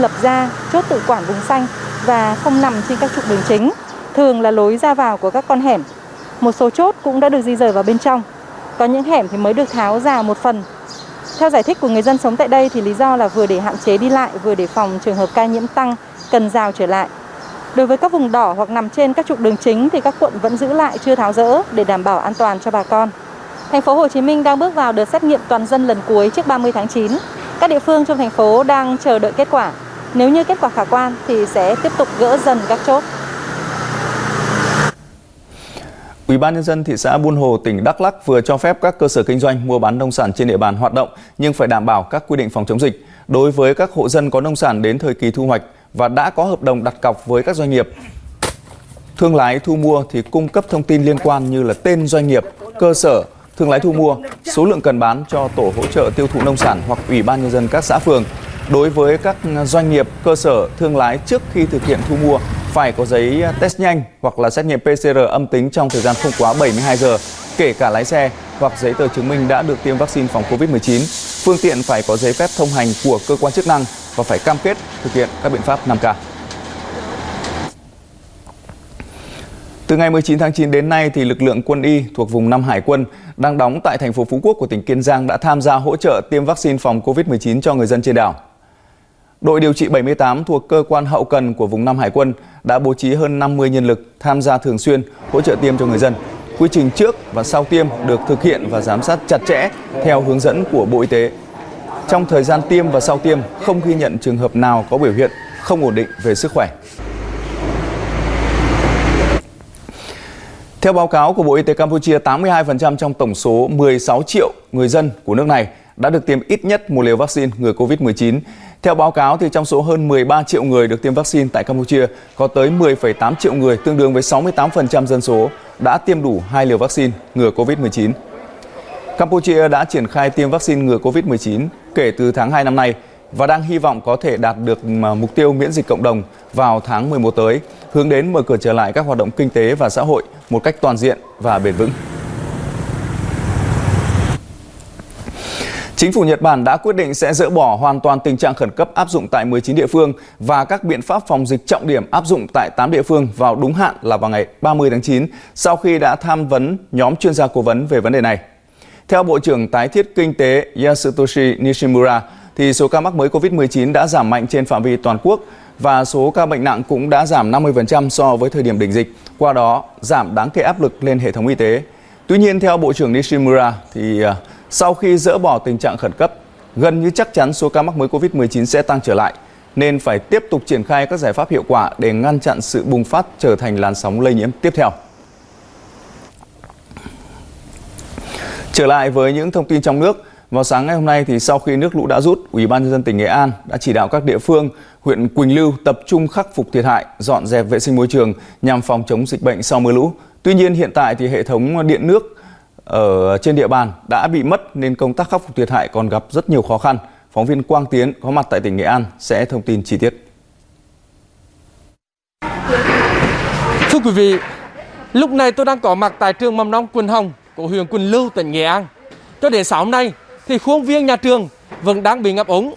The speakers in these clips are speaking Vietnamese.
lập ra chốt tự quản vùng xanh và không nằm trên các trục đường chính, thường là lối ra vào của các con hẻm. Một số chốt cũng đã được di rời vào bên trong. Có những hẻm thì mới được tháo rào một phần. Theo giải thích của người dân sống tại đây thì lý do là vừa để hạn chế đi lại, vừa để phòng trường hợp ca nhiễm tăng cần rào trở lại. Đối với các vùng đỏ hoặc nằm trên các trục đường chính thì các quận vẫn giữ lại chưa tháo rỡ để đảm bảo an toàn cho bà con. Thành phố Hồ Chí Minh đang bước vào đợt xét nghiệm toàn dân lần cuối trước 30 tháng 9. Các địa phương trong thành phố đang chờ đợi kết quả. Nếu như kết quả khả quan thì sẽ tiếp tục gỡ dần các chốt. Ủy ban nhân dân thị xã Buôn Hồ, tỉnh Đắk Lắk vừa cho phép các cơ sở kinh doanh mua bán nông sản trên địa bàn hoạt động nhưng phải đảm bảo các quy định phòng chống dịch đối với các hộ dân có nông sản đến thời kỳ thu hoạch và đã có hợp đồng đặt cọc với các doanh nghiệp. Thương lái thu mua thì cung cấp thông tin liên quan như là tên doanh nghiệp, cơ sở, thương lái thu mua, số lượng cần bán cho tổ hỗ trợ tiêu thụ nông sản hoặc ủy ban nhân dân các xã phường. Đối với các doanh nghiệp, cơ sở, thương lái trước khi thực hiện thu mua phải có giấy test nhanh hoặc là xét nghiệm PCR âm tính trong thời gian không quá 72 giờ, kể cả lái xe hoặc giấy tờ chứng minh đã được tiêm vaccine phòng COVID-19. Phương tiện phải có giấy phép thông hành của cơ quan chức năng và phải cam kết thực hiện các biện pháp 5K. Từ ngày 19 tháng 9 đến nay thì lực lượng quân y thuộc vùng 5 Hải quân đang đóng tại thành phố Phú Quốc của tỉnh Kiên Giang đã tham gia hỗ trợ tiêm vaccine phòng COVID-19 cho người dân trên đảo. Đội điều trị 78 thuộc cơ quan hậu cần của vùng 5 Hải quân đã bố trí hơn 50 nhân lực tham gia thường xuyên hỗ trợ tiêm cho người dân. Quy trình trước và sau tiêm được thực hiện và giám sát chặt chẽ theo hướng dẫn của Bộ Y tế. Trong thời gian tiêm và sau tiêm không ghi nhận trường hợp nào có biểu hiện không ổn định về sức khỏe. Theo báo cáo của Bộ Y tế Campuchia, 82% trong tổng số 16 triệu người dân của nước này đã được tiêm ít nhất một liều vaccine ngừa COVID-19. Theo báo cáo, thì trong số hơn 13 triệu người được tiêm vaccine tại Campuchia, có tới 10,8 triệu người, tương đương với 68% dân số, đã tiêm đủ hai liều vaccine ngừa COVID-19. Campuchia đã triển khai tiêm vaccine ngừa COVID-19 kể từ tháng 2 năm nay và đang hy vọng có thể đạt được mục tiêu miễn dịch cộng đồng vào tháng 11 tới, hướng đến mở cửa trở lại các hoạt động kinh tế và xã hội một cách toàn diện và bền vững. Chính phủ Nhật Bản đã quyết định sẽ dỡ bỏ hoàn toàn tình trạng khẩn cấp áp dụng tại 19 địa phương và các biện pháp phòng dịch trọng điểm áp dụng tại 8 địa phương vào đúng hạn là vào ngày 30 tháng 9 sau khi đã tham vấn nhóm chuyên gia cố vấn về vấn đề này. Theo Bộ trưởng Tái thiết Kinh tế Yasutoshi Nishimura, thì số ca mắc mới COVID-19 đã giảm mạnh trên phạm vi toàn quốc và số ca bệnh nặng cũng đã giảm 50% so với thời điểm đỉnh dịch, qua đó giảm đáng kể áp lực lên hệ thống y tế. Tuy nhiên, theo Bộ trưởng Nishimura, thì à, sau khi dỡ bỏ tình trạng khẩn cấp, gần như chắc chắn số ca mắc mới COVID-19 sẽ tăng trở lại, nên phải tiếp tục triển khai các giải pháp hiệu quả để ngăn chặn sự bùng phát trở thành làn sóng lây nhiễm tiếp theo. Trở lại với những thông tin trong nước, vào sáng ngày hôm nay thì sau khi nước lũ đã rút, Ủy ban nhân dân tỉnh Nghệ An đã chỉ đạo các địa phương, huyện Quỳnh Lưu tập trung khắc phục thiệt hại, dọn dẹp vệ sinh môi trường nhằm phòng chống dịch bệnh sau mưa lũ. Tuy nhiên hiện tại thì hệ thống điện nước ở trên địa bàn đã bị mất nên công tác khắc phục thiệt hại còn gặp rất nhiều khó khăn. Phóng viên Quang Tiến có mặt tại tỉnh Nghệ An sẽ thông tin chi tiết. Thưa quý vị, lúc này tôi đang có mặt tại trường mầm non Quỳnh Hồng của huyện Quỳnh Lưu, tỉnh Nghệ An. Cho đến sáng hôm nay thì khuôn viên nhà trường vẫn đang bị ngập úng.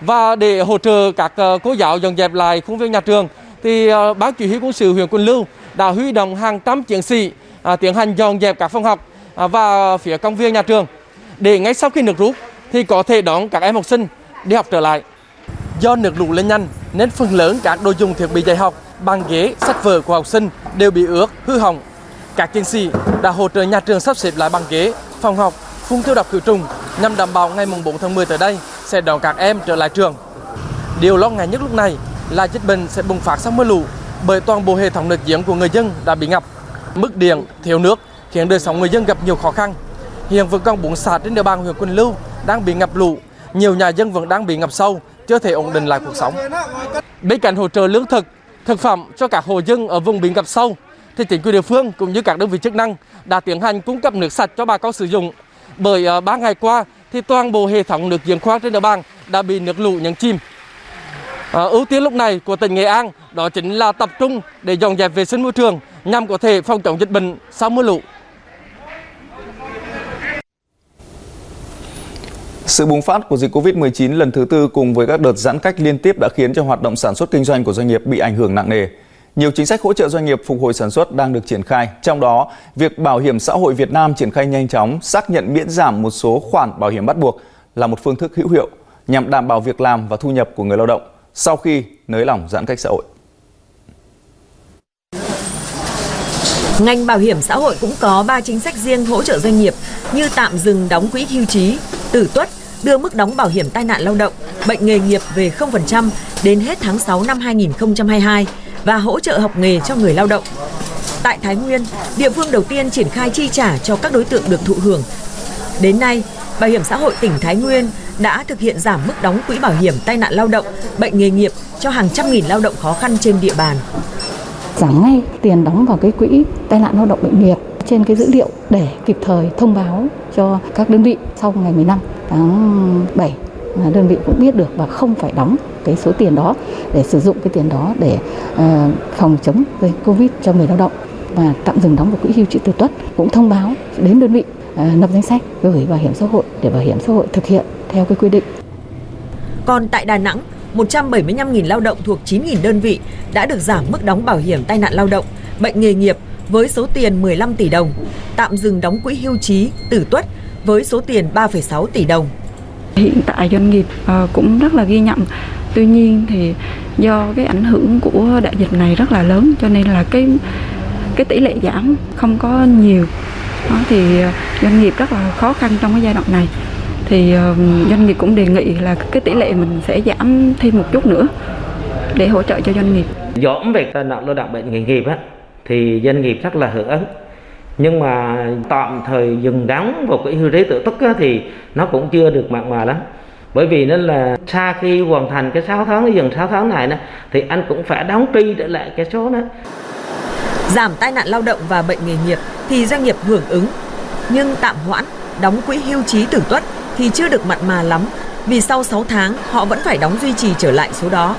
Và để hỗ trợ các ờ, cô giáo dọn dẹp lại khuôn viên nhà trường thì ờ, ban chỉ huy quân sự huyện Quỳnh Lưu đã huy động hàng trăm chiến sĩ à, tiến hành dọn dẹp các phòng học À, và phía công viên nhà trường để ngay sau khi nước rút thì có thể đón các em học sinh đi học trở lại. Do nước lũ lên nhanh nên phần lớn các đồ dùng thiết bị dạy học, bàn ghế, sách vở của học sinh đều bị ướt, hư hỏng. Các chiến sĩ đã hỗ trợ nhà trường sắp xếp lại bàn ghế, phòng học, phun tiêu độc khử trùng nhằm đảm bảo ngày 4 tháng 10 tới đây sẽ đón các em trở lại trường. Điều lo ngại nhất lúc này là dịch bệnh sẽ bùng phát sau mưa lũ bởi toàn bộ hệ thống nước giếng của người dân đã bị ngập. Mức điện, thiếu nước khiến đời sống người dân gặp nhiều khó khăn. Hiện vẫn còn bốn xã trên địa bàn huyện Quỳnh Lưu đang bị ngập lụt, nhiều nhà dân vẫn đang bị ngập sâu, chưa thể ổn định lại cuộc sống. Bên cạnh hỗ trợ lương thực, thực phẩm cho các hộ dân ở vùng bị ngập sâu, thì chính quyền địa phương cũng như các đơn vị chức năng đã tiến hành cung cấp nước sạch cho bà con sử dụng. Bởi ờ, ba ngày qua thì toàn bộ hệ thống nước giếng khoan trên địa bàn đã bị nước lũ nhấn chìm. À, ưu tiên lúc này của tỉnh Nghệ An đó chính là tập trung để dọn dẹp vệ sinh môi trường nhằm có thể phòng chống dịch bệnh sau mưa lũ. Sự bùng phát của dịch Covid-19 lần thứ tư cùng với các đợt giãn cách liên tiếp đã khiến cho hoạt động sản xuất kinh doanh của doanh nghiệp bị ảnh hưởng nặng nề. Nhiều chính sách hỗ trợ doanh nghiệp phục hồi sản xuất đang được triển khai, trong đó việc Bảo hiểm xã hội Việt Nam triển khai nhanh chóng xác nhận miễn giảm một số khoản bảo hiểm bắt buộc là một phương thức hữu hiệu nhằm đảm bảo việc làm và thu nhập của người lao động sau khi nới lỏng giãn cách xã hội. Ngành bảo hiểm xã hội cũng có 3 chính sách riêng hỗ trợ doanh nghiệp như tạm dừng đóng quỹ hưu trí, tử tuất, đưa mức đóng bảo hiểm tai nạn lao động, bệnh nghề nghiệp về 0% đến hết tháng 6 năm 2022 và hỗ trợ học nghề cho người lao động. Tại Thái Nguyên, địa phương đầu tiên triển khai chi trả cho các đối tượng được thụ hưởng. Đến nay, Bảo hiểm xã hội tỉnh Thái Nguyên đã thực hiện giảm mức đóng quỹ bảo hiểm tai nạn lao động, bệnh nghề nghiệp cho hàng trăm nghìn lao động khó khăn trên địa bàn. Giảm ngay tiền đóng vào cái quỹ tai nạn lao động bệnh nghiệp trên cái dữ liệu để kịp thời thông báo cho các đơn vị sau ngày 15 tháng 7 đơn vị cũng biết được và không phải đóng cái số tiền đó để sử dụng cái tiền đó để uh, phòng chống dịch Covid cho người lao động và tạm dừng đóng vào quỹ hưu trí tử tuất cũng thông báo đến đơn vị ờ, uh, lập danh sách gửi bảo hiểm xã hội để bảo hiểm xã hội thực hiện theo cái quy định. Còn tại Đà Nẵng, 175.000 lao động thuộc 9.000 đơn vị đã được giảm mức đóng bảo hiểm tai nạn lao động, bệnh nghề nghiệp với số tiền 15 tỷ đồng, tạm dừng đóng quỹ hưu trí, tử tuất với số tiền 3,6 tỷ đồng. Hiện tại doanh nghiệp ờ, cũng rất là ghi nhận. Tuy nhiên thì do cái ảnh hưởng của đại dịch này rất là lớn cho nên là cái cái tỷ lệ giảm không có nhiều. Đó thì ờ, doanh nghiệp rất là khó khăn trong cái giai đoạn này. Thì ờ, doanh nghiệp cũng đề nghị là cái tỷ lệ mình sẽ giảm thêm một chút nữa để hỗ trợ cho doanh nghiệp. Giảm về tai nạn lao động bệnh nghề nghiệp á, thì doanh nghiệp rất là hưởng ứng. Nhưng mà tạm thời dừng đóng vào quỹ hưu trí tự túc thì nó cũng chưa được mặn mà lắm. Bởi vì nên là sau khi hoàn thành cái 6 tháng dừng 6 tháng này thì anh cũng phải đóng tri trở lại cái số đó. Giảm tai nạn lao động và bệnh nghề nghiệp thì doanh nghiệp hưởng ứng nhưng tạm hoãn đóng quỹ hưu trí tử tuất thì chưa được mặn mà lắm vì sau 6 tháng họ vẫn phải đóng duy trì trở lại số đó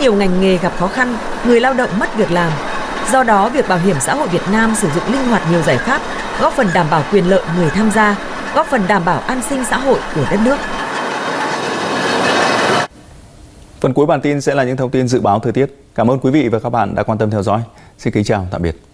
nhiều ngành nghề gặp khó khăn người lao động mất việc làm Do đó, việc Bảo hiểm xã hội Việt Nam sử dụng linh hoạt nhiều giải pháp, góp phần đảm bảo quyền lợi người tham gia, góp phần đảm bảo an sinh xã hội của đất nước. Phần cuối bản tin sẽ là những thông tin dự báo thời tiết. Cảm ơn quý vị và các bạn đã quan tâm theo dõi. Xin kính chào, tạm biệt.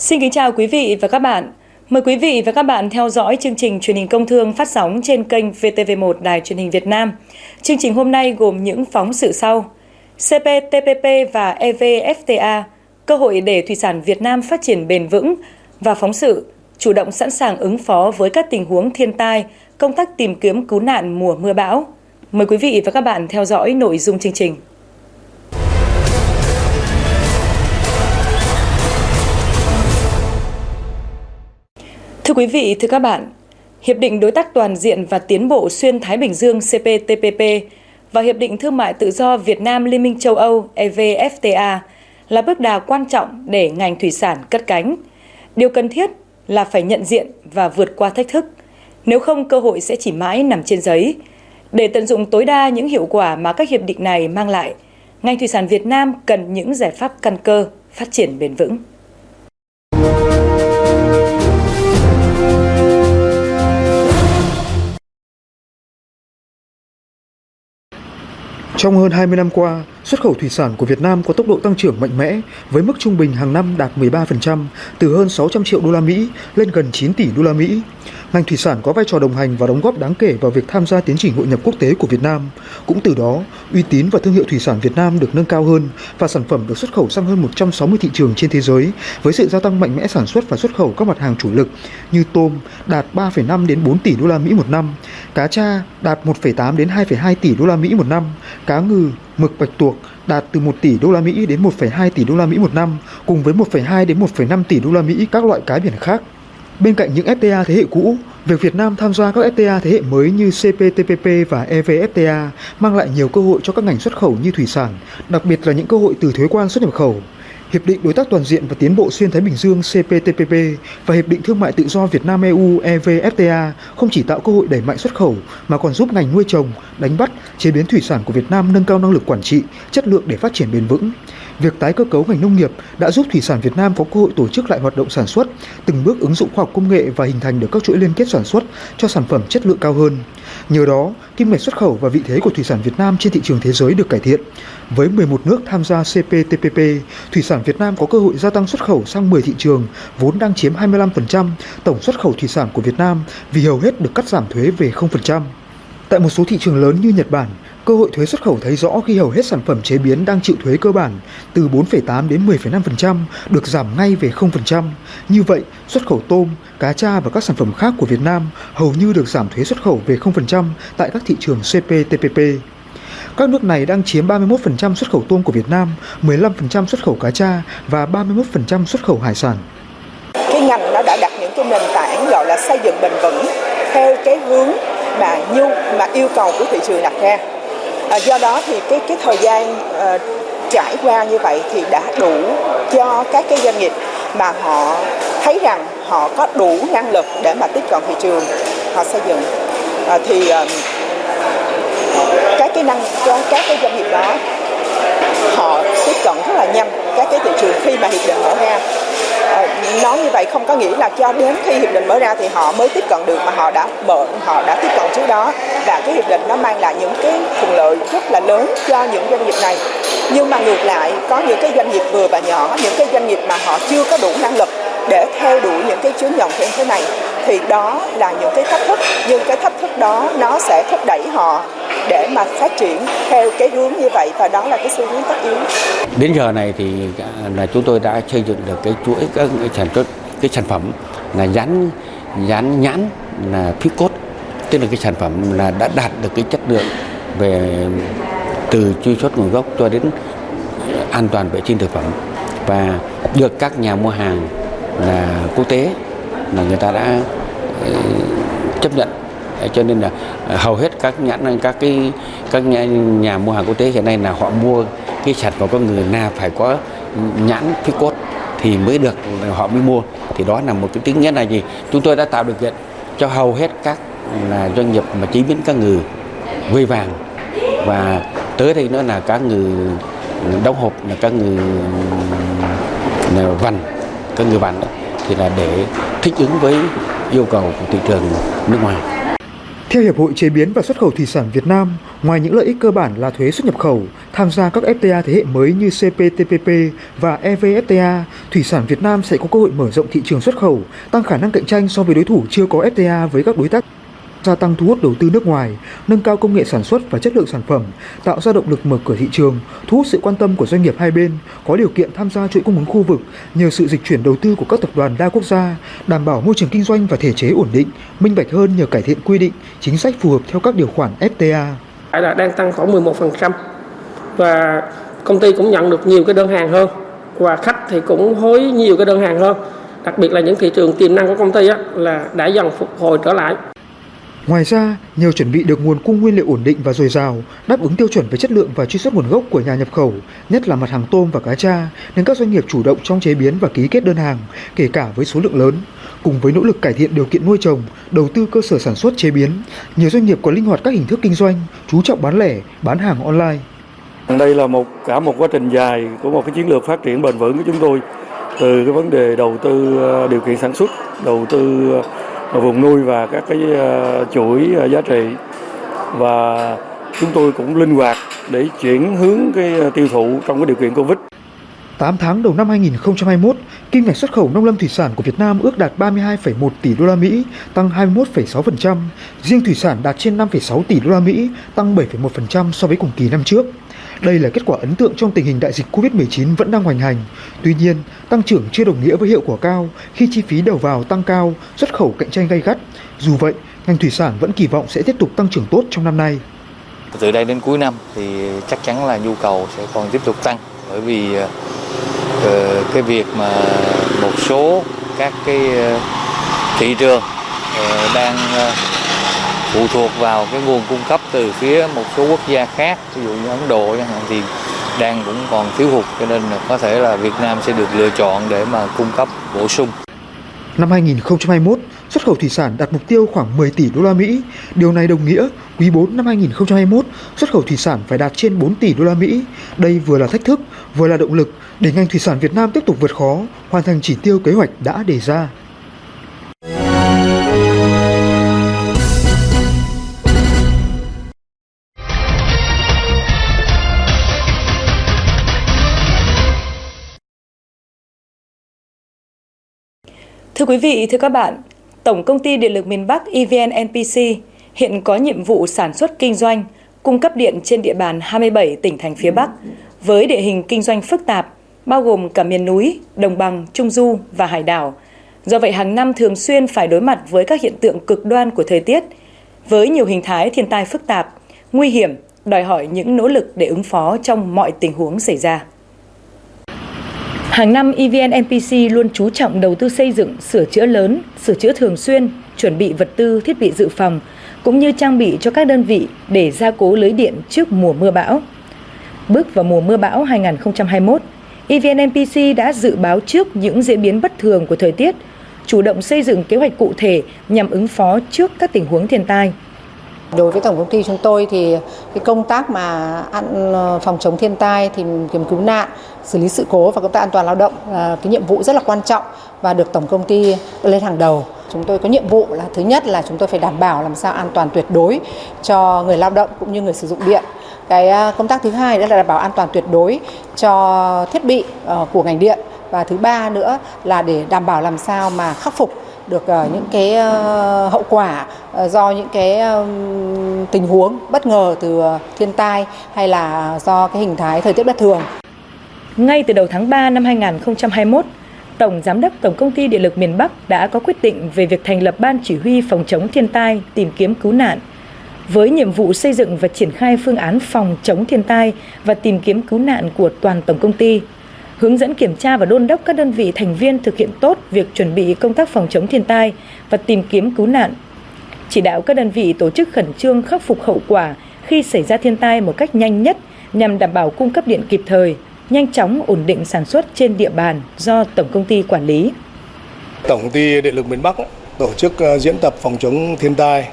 Xin kính chào quý vị và các bạn. Mời quý vị và các bạn theo dõi chương trình truyền hình công thương phát sóng trên kênh VTV1 Đài truyền hình Việt Nam. Chương trình hôm nay gồm những phóng sự sau. CPTPP và EVFTA, cơ hội để thủy sản Việt Nam phát triển bền vững và phóng sự chủ động sẵn sàng ứng phó với các tình huống thiên tai, công tác tìm kiếm cứu nạn mùa mưa bão. Mời quý vị và các bạn theo dõi nội dung chương trình. Thưa quý vị, thưa các bạn, Hiệp định Đối tác Toàn diện và Tiến bộ Xuyên Thái Bình Dương CPTPP và Hiệp định Thương mại Tự do Việt Nam Liên minh châu Âu EVFTA là bước đà quan trọng để ngành thủy sản cất cánh. Điều cần thiết là phải nhận diện và vượt qua thách thức, nếu không cơ hội sẽ chỉ mãi nằm trên giấy. Để tận dụng tối đa những hiệu quả mà các hiệp định này mang lại, ngành thủy sản Việt Nam cần những giải pháp căn cơ, phát triển bền vững. Trong hơn 20 năm qua, xuất khẩu thủy sản của Việt Nam có tốc độ tăng trưởng mạnh mẽ với mức trung bình hàng năm đạt 13%, từ hơn 600 triệu đô la Mỹ lên gần 9 tỷ đô la Mỹ. Ngành thủy sản có vai trò đồng hành và đóng góp đáng kể vào việc tham gia tiến trình hội nhập quốc tế của Việt Nam. Cũng từ đó, uy tín và thương hiệu thủy sản Việt Nam được nâng cao hơn và sản phẩm được xuất khẩu sang hơn 160 thị trường trên thế giới với sự gia tăng mạnh mẽ sản xuất và xuất khẩu các mặt hàng chủ lực như tôm đạt 3,5 đến 4 tỷ đô la Mỹ một năm, cá tra đạt 1,8 đến 2,2 tỷ đô la Mỹ một năm, cá ngừ, mực bạch tuộc đạt từ 1 tỷ đô la Mỹ đến 1,2 tỷ đô la Mỹ một năm, cùng với 1,2 đến 1,5 tỷ đô la Mỹ các loại cá biển khác. Bên cạnh những FTA thế hệ cũ, việc Việt Nam tham gia các FTA thế hệ mới như CPTPP và EVFTA mang lại nhiều cơ hội cho các ngành xuất khẩu như thủy sản, đặc biệt là những cơ hội từ thuế quan xuất nhập khẩu. Hiệp định Đối tác Toàn diện và Tiến bộ Xuyên Thái Bình Dương CPTPP và Hiệp định Thương mại Tự do Việt Nam EU EVFTA không chỉ tạo cơ hội đẩy mạnh xuất khẩu mà còn giúp ngành nuôi trồng, đánh bắt, chế biến thủy sản của Việt Nam nâng cao năng lực quản trị, chất lượng để phát triển bền vững. Việc tái cơ cấu ngành nông nghiệp đã giúp thủy sản Việt Nam có cơ hội tổ chức lại hoạt động sản xuất, từng bước ứng dụng khoa học công nghệ và hình thành được các chuỗi liên kết sản xuất cho sản phẩm chất lượng cao hơn. Nhờ đó, kim ngạch xuất khẩu và vị thế của thủy sản Việt Nam trên thị trường thế giới được cải thiện. Với 11 nước tham gia CPTPP, thủy sản Việt Nam có cơ hội gia tăng xuất khẩu sang 10 thị trường, vốn đang chiếm 25% tổng xuất khẩu thủy sản của Việt Nam vì hầu hết được cắt giảm thuế về 0%. Tại một số thị trường lớn như Nhật Bản, cơ hội thuế xuất khẩu thấy rõ khi hầu hết sản phẩm chế biến đang chịu thuế cơ bản từ 4,8 đến 10,5% được giảm ngay về 0%. Như vậy, xuất khẩu tôm, cá tra và các sản phẩm khác của Việt Nam hầu như được giảm thuế xuất khẩu về 0% tại các thị trường CPTPP. Các nước này đang chiếm 31% xuất khẩu tôm của Việt Nam, 15% xuất khẩu cá tra và 31% xuất khẩu hải sản. Cái ngành nó đã đặt những cái nền tảng gọi là xây dựng bền vững theo cái hướng mà nhu mà yêu cầu của thị trường đặt ra. À, do đó thì cái cái thời gian uh, trải qua như vậy thì đã đủ cho các cái doanh nghiệp mà họ thấy rằng họ có đủ năng lực để mà tiếp cận thị trường họ xây dựng. À, thì uh, các cái năng các cái doanh nghiệp đó họ tiếp cận rất là nhanh các cái thị trường khi mà hiệp định mở ra. Ờ, nói như vậy không có nghĩa là cho đến khi hiệp định mở ra thì họ mới tiếp cận được mà họ đã mở, họ đã tiếp cận trước đó. Và cái hiệp định nó mang lại những cái thuận lợi rất là lớn cho những doanh nghiệp này. Nhưng mà ngược lại, có những cái doanh nghiệp vừa và nhỏ, những cái doanh nghiệp mà họ chưa có đủ năng lực để theo đuổi những cái chứng nhận như thế này thì đó là những cái thách thức, nhưng cái thách thức đó nó sẽ thúc đẩy họ để mà phát triển theo cái hướng như vậy, và đó là cái xu hướng tất yếu. Đến giờ này thì à, là chúng tôi đã xây dựng được cái chuỗi các sản xuất, cái sản phẩm là dán dán nhãn là phí cốt, tức là cái sản phẩm là đã đạt được cái chất lượng về từ truy xuất nguồn gốc cho đến an toàn vệ sinh thực phẩm và được các nhà mua hàng là quốc tế là người ta đã ờ, chấp nhận. Cho nên là ờ, hầu hết các nhãn các cái các nhà, nhà mua hàng quốc tế hiện nay là họ mua cái sản phẩm của người na phải có nhãn phí cốt thì mới được họ mới mua. Thì đó là một cái tính nghĩa là gì? Chúng tôi đã tạo điều kiện cho hầu hết các là doanh nghiệp mà chế biến cá ngừ vây vàng và tới đây nữa là cá ngừ đóng hộp là cá ngừ là vằn cá ngừ vằn thì là để thích ứng với yêu cầu của thị trường nước ngoài. Theo Hiệp hội Chế biến và Xuất khẩu Thủy sản Việt Nam, ngoài những lợi ích cơ bản là thuế xuất nhập khẩu, tham gia các FTA thế hệ mới như CPTPP và EVFTA, thủy sản Việt Nam sẽ có cơ hội mở rộng thị trường xuất khẩu, tăng khả năng cạnh tranh so với đối thủ chưa có FTA với các đối tác gia tăng thu hút đầu tư nước ngoài, nâng cao công nghệ sản xuất và chất lượng sản phẩm, tạo ra động lực mở cửa thị trường, thu hút sự quan tâm của doanh nghiệp hai bên, có điều kiện tham gia chuỗi cung ứng khu vực nhờ sự dịch chuyển đầu tư của các tập đoàn đa quốc gia, đảm bảo môi trường kinh doanh và thể chế ổn định, minh bạch hơn nhờ cải thiện quy định, chính sách phù hợp theo các điều khoản FTA. đã đang tăng khoảng 11% và công ty cũng nhận được nhiều cái đơn hàng hơn và khách thì cũng hối nhiều cái đơn hàng hơn. Đặc biệt là những thị trường tiềm năng của công ty á, là đã dần phục hồi trở lại. Ngoài ra, nhờ chuẩn bị được nguồn cung nguyên liệu ổn định và dồi dào, đáp ứng tiêu chuẩn về chất lượng và truy xuất nguồn gốc của nhà nhập khẩu, nhất là mặt hàng tôm và cá tra, nên các doanh nghiệp chủ động trong chế biến và ký kết đơn hàng, kể cả với số lượng lớn. Cùng với nỗ lực cải thiện điều kiện nuôi trồng, đầu tư cơ sở sản xuất chế biến, nhiều doanh nghiệp có linh hoạt các hình thức kinh doanh, chú trọng bán lẻ, bán hàng online. Đây là một cả một quá trình dài của một cái chiến lược phát triển bền vững của chúng tôi từ cái vấn đề đầu tư ờ, điều kiện sản xuất, đầu tư ờ, vùng nuôi và các cái ờ, chuỗi ờ, giá trị và chúng tôi cũng linh hoạt để chuyển hướng cái ờ, tiêu thụ trong cái điều kiện Covid. 8 tháng đầu năm 2021, kim ngạch xuất khẩu nông lâm thủy sản của Việt Nam ước đạt 32,1 tỷ đô la Mỹ, tăng 21,6%. Riêng thủy sản đạt trên 5,6 tỷ đô la Mỹ, tăng 7,1% so với cùng kỳ năm trước. Đây là kết quả ấn tượng trong tình hình đại dịch Covid-19 vẫn đang hoành hành. Tuy nhiên, tăng trưởng chưa đồng nghĩa với hiệu quả cao khi chi phí đầu vào tăng cao, xuất khẩu cạnh tranh gay gắt. Dù vậy, ngành thủy sản vẫn kỳ vọng sẽ tiếp tục tăng trưởng tốt trong năm nay. Từ đây đến cuối năm thì chắc chắn là nhu cầu sẽ còn tiếp tục tăng bởi vì ờ, ờ, cái việc mà một số các cái ờ, thị trường đang phụ thuộc vào cái nguồn cung cấp từ phía một số quốc gia khác ví dụ như Ấn Độ chẳng hạn thì đang cũng còn thiếu hụt cho nên là có thể là Việt Nam sẽ được lựa chọn để mà cung cấp bổ sung. Năm 2021, xuất khẩu thủy sản đạt mục tiêu khoảng 10 tỷ đô la Mỹ. Điều này đồng nghĩa quý 4 năm 2021, xuất khẩu thủy sản phải đạt trên 4 tỷ đô la Mỹ. Đây vừa là thách thức, vừa là động lực để ngành thủy sản Việt Nam tiếp tục vượt khó, hoàn thành chỉ tiêu kế hoạch đã đề ra. Thưa quý vị, thưa các bạn, Tổng công ty Điện lực miền Bắc EVN NPC hiện có nhiệm vụ sản xuất kinh doanh, cung cấp điện trên địa bàn 27 tỉnh thành phía Bắc với địa hình kinh doanh phức tạp, bao gồm cả miền núi, đồng bằng, trung du và hải đảo. Do vậy hàng năm thường xuyên phải đối mặt với các hiện tượng cực đoan của thời tiết, với nhiều hình thái thiên tai phức tạp, nguy hiểm, đòi hỏi những nỗ lực để ứng phó trong mọi tình huống xảy ra. Hàng năm EVN NPC luôn chú trọng đầu tư xây dựng, sửa chữa lớn, sửa chữa thường xuyên, chuẩn bị vật tư, thiết bị dự phòng, cũng như trang bị cho các đơn vị để gia cố lưới điện trước mùa mưa bão. Bước vào mùa mưa bão 2021, EVN NPC đã dự báo trước những diễn biến bất thường của thời tiết, chủ động xây dựng kế hoạch cụ thể nhằm ứng phó trước các tình huống thiên tai. Đối với tổng công ty chúng tôi thì cái công tác mà ăn ờ, phòng chống thiên tai, tìm kiếm cứu nạn, xử lý sự cố và công tác an toàn lao động là cái nhiệm vụ rất là quan trọng và được tổng công ty lên hàng đầu. Chúng tôi có nhiệm vụ là thứ nhất là chúng tôi phải đảm bảo làm sao an toàn tuyệt đối cho người lao động cũng như người sử dụng điện. Cái ờ, công tác thứ hai đó là đảm bảo an toàn tuyệt đối cho thiết bị ờ, của ngành điện và thứ ba nữa là để đảm bảo làm sao mà khắc phục được ờ, những cái ờ, hậu quả ờ, do những cái tình huống bất ngờ từ thiên tai hay là do cái hình thái thời tiết bất thường. Ngay từ đầu tháng 3 năm 2021, Tổng Giám đốc Tổng Công ty Điện lực miền Bắc đã có quyết định về việc thành lập Ban Chỉ huy Phòng chống thiên tai, tìm kiếm cứu nạn, với nhiệm vụ xây dựng và triển khai phương án phòng chống thiên tai và tìm kiếm cứu nạn của toàn tổng công ty, hướng dẫn kiểm tra và đôn đốc các đơn vị thành viên thực hiện tốt việc chuẩn bị công tác phòng chống thiên tai và tìm kiếm cứu nạn, chỉ đạo các đơn vị tổ chức khẩn trương khắc phục hậu quả khi xảy ra thiên tai một cách nhanh nhất nhằm đảm bảo cung cấp điện kịp thời, nhanh chóng ổn định sản xuất trên địa bàn do tổng công ty quản lý. Tổng công ty Điện lực miền Bắc tổ chức ờ, diễn tập phòng chống thiên tai,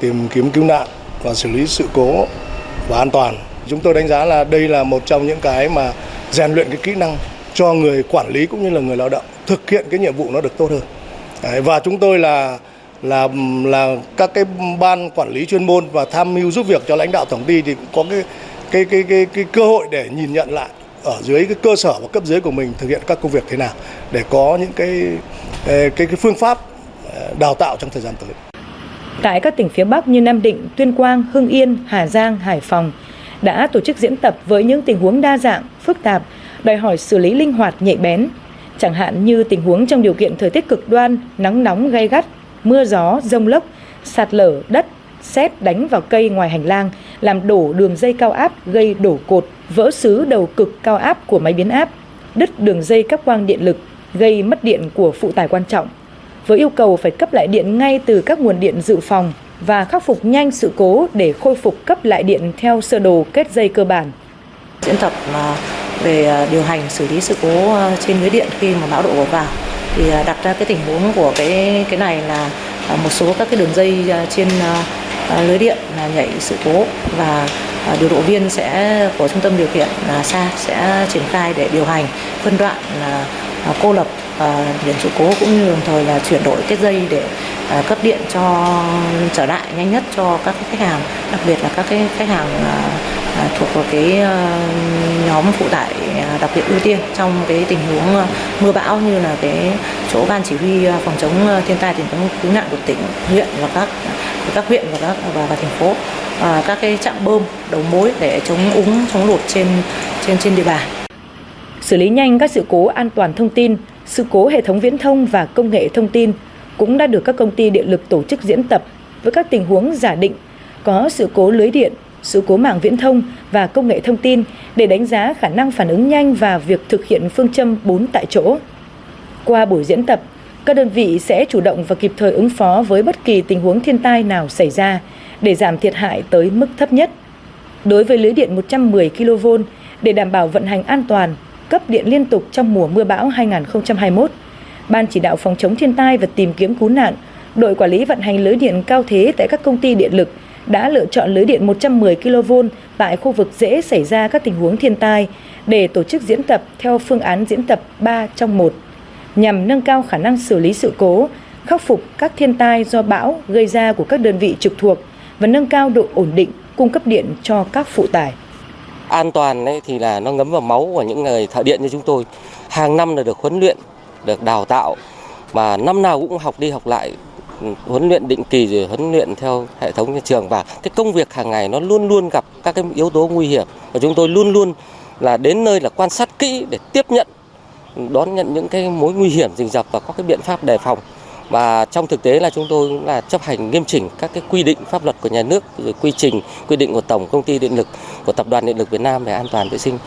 tìm kiếm cứu nạn và xử lý sự cố và an toàn. Chúng tôi đánh giá là đây là một trong những cái mà rèn luyện cái kỹ năng cho người quản lý cũng như là người lao động thực hiện cái nhiệm vụ nó được tốt hơn. Đấy, và chúng tôi là là là các cái ban quản lý chuyên môn và tham mưu giúp việc cho lãnh đạo tổng ty thì có cái cái cái cái, cái cơ hội để nhìn nhận lại ở dưới cái cơ sở và cấp dưới của mình thực hiện các công việc thế nào để có những cái cái cái phương pháp ờ, đào tạo trong thời gian tới. Tại các tỉnh phía Bắc như Nam Định, Tuyên Quang, Hưng Yên, Hà Giang, Hải Phòng đã tổ chức diễn tập với những tình huống đa dạng, phức tạp, đòi hỏi xử lý linh hoạt nhạy bén. Chẳng hạn như tình huống trong điều kiện thời tiết cực đoan, nắng nóng gay gắt, mưa gió, rông lốc, sạt lở đất, xét đánh vào cây ngoài hành lang, làm đổ đường dây cao áp gây đổ cột, vỡ xứ đầu cực cao áp của máy biến áp, đứt đường dây các quang điện lực, gây mất điện của phụ tải quan trọng. Với yêu cầu phải cấp lại điện ngay từ các nguồn điện dự phòng và khắc phục nhanh sự cố để khôi phục cấp lại điện theo sơ đồ kết dây cơ bản. Diễn tập ờ, về ờ, điều hành, xử lý sự cố ờ, trên lưới điện khi mà bão đổ vào thì đặt ra cái tình huống của cái cái này là một số các cái đường dây trên lưới điện là nhảy sự cố và điều độ viên sẽ của trung tâm điều khiển là xa sẽ triển khai để điều hành phân đoạn là cô lập Ờ, điểm sự cố cũng như đồng thời là chuyển đổi cái dây để à, cấp điện cho trở lại nhanh nhất cho các khách hàng đặc biệt là các cái khách hàng à, à, thuộc vào cái ờ, nhóm phụ tải đặc biệt ưu tiên trong cái tình huống ờ, mưa bão như là cái chỗ ban chỉ huy phòng chống thiên tai tìm kiếm cứu nạn của tỉnh huyện và các các huyện và các và, và thành phố à, các cái trạm bơm đầu mối để chống úng chống lụt trên trên trên địa bàn. Xử lý nhanh các sự cố an toàn thông tin sự cố hệ thống viễn thông và công nghệ thông tin cũng đã được các công ty điện lực tổ chức diễn tập với các tình huống giả định có sự cố lưới điện sự cố mạng viễn thông và công nghệ thông tin để đánh giá khả năng phản ứng nhanh và việc thực hiện phương châm 4 tại chỗ. Qua buổi diễn tập, các đơn vị sẽ chủ động và kịp thời ứng phó với bất kỳ tình huống thiên tai nào xảy ra để giảm thiệt hại tới mức thấp nhất. Đối với lưới điện 110 kV để đảm bảo vận hành an toàn, cấp điện liên tục trong mùa mưa bão 2021, Ban chỉ đạo phòng chống thiên tai và tìm kiếm cứu nạn, đội quản lý vận hành lưới điện cao thế tại các công ty điện lực đã lựa chọn lưới điện 110 kV tại khu vực dễ xảy ra các tình huống thiên tai để tổ chức diễn tập theo phương án diễn tập 3 trong 1 nhằm nâng cao khả năng xử lý sự cố, khắc phục các thiên tai do bão gây ra của các đơn vị trực thuộc và nâng cao độ ổn định cung cấp điện cho các phụ tải. An toàn ấy thì là nó ngấm vào máu của những người thợ điện như chúng tôi. Hàng năm là được huấn luyện, được đào tạo mà năm nào cũng học đi học lại huấn luyện định kỳ rồi huấn luyện theo hệ thống nhà trường. Và cái công việc hàng ngày nó luôn luôn gặp các cái yếu tố nguy hiểm. Và chúng tôi luôn luôn là đến nơi là quan sát kỹ để tiếp nhận đón nhận những cái mối nguy hiểm rình rập và có cái biện pháp đề phòng và trong thực tế là chúng tôi cũng là chấp hành nghiêm chỉnh các cái quy định pháp luật của nhà nước rồi quy trình quy định của tổng công ty điện lực của tập đoàn điện lực Việt Nam về an toàn vệ sinh.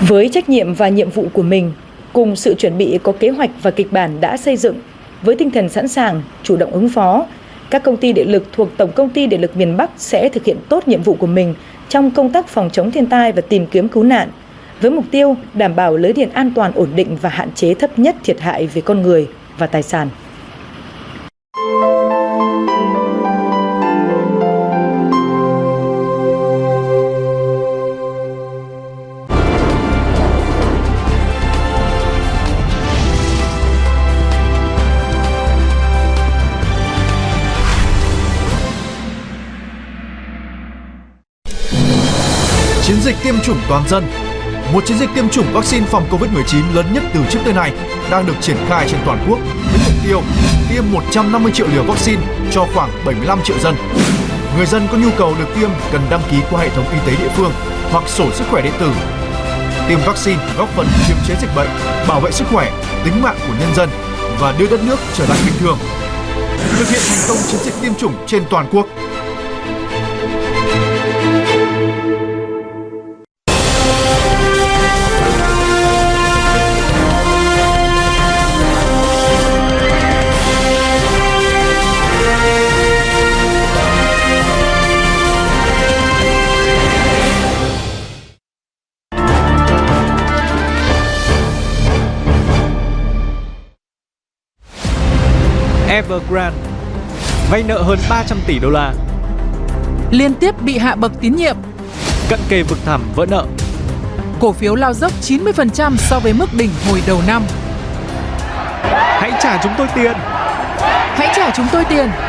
Với trách nhiệm và nhiệm vụ của mình, cùng sự chuẩn bị có kế hoạch và kịch bản đã xây dựng với tinh thần sẵn sàng, chủ động ứng phó, các công ty điện lực thuộc Tổng công ty Điện lực miền Bắc sẽ thực hiện tốt nhiệm vụ của mình trong công tác phòng chống thiên tai và tìm kiếm cứu nạn, với mục tiêu đảm bảo lưới điện an toàn ổn định và hạn chế thấp nhất thiệt hại về con người và tài sản. Chủng toàn dân Một chiến dịch tiêm chủng vaccine phòng Covid-19 lớn nhất từ trước tới nay đang được triển khai trên toàn quốc với mục tiêu tiêm 150 triệu liều vaccine cho khoảng 75 triệu dân. Người dân có nhu cầu được tiêm cần đăng ký qua hệ thống y tế địa phương hoặc sổ sức khỏe điện tử. Tiêm vaccine góp phần kiềm chế dịch bệnh, bảo vệ sức khỏe, tính mạng của nhân dân và đưa đất nước trở lại bình thường. Thực hiện thành công chiến dịch tiêm chủng trên toàn quốc. Evergrande vay nợ hơn 300 tỷ đô la. Liên tiếp bị hạ bậc tín nhiệm. Cận kề vực thẳm vỡ nợ. Cổ phiếu lao dốc 90% so với mức đỉnh hồi đầu năm. Hãy trả chúng tôi tiền. Hãy trả chúng tôi tiền